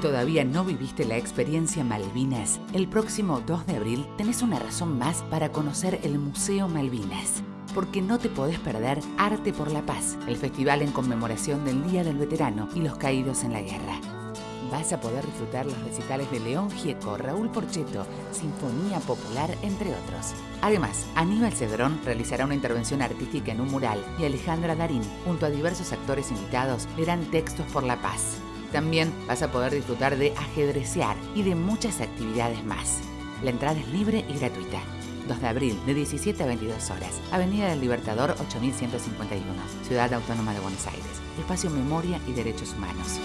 todavía no viviste la experiencia Malvinas, el próximo 2 de abril tenés una razón más para conocer el Museo Malvinas. Porque no te podés perder Arte por la Paz, el festival en conmemoración del Día del Veterano y los caídos en la guerra. Vas a poder disfrutar los recitales de León Gieco, Raúl Porcheto, Sinfonía Popular, entre otros. Además, Aníbal Cedrón realizará una intervención artística en un mural y Alejandra Darín, junto a diversos actores invitados, leerán textos por la paz. También vas a poder disfrutar de ajedrecear y de muchas actividades más. La entrada es libre y gratuita. 2 de abril, de 17 a 22 horas. Avenida del Libertador 8151, Ciudad Autónoma de Buenos Aires. Espacio Memoria y Derechos Humanos.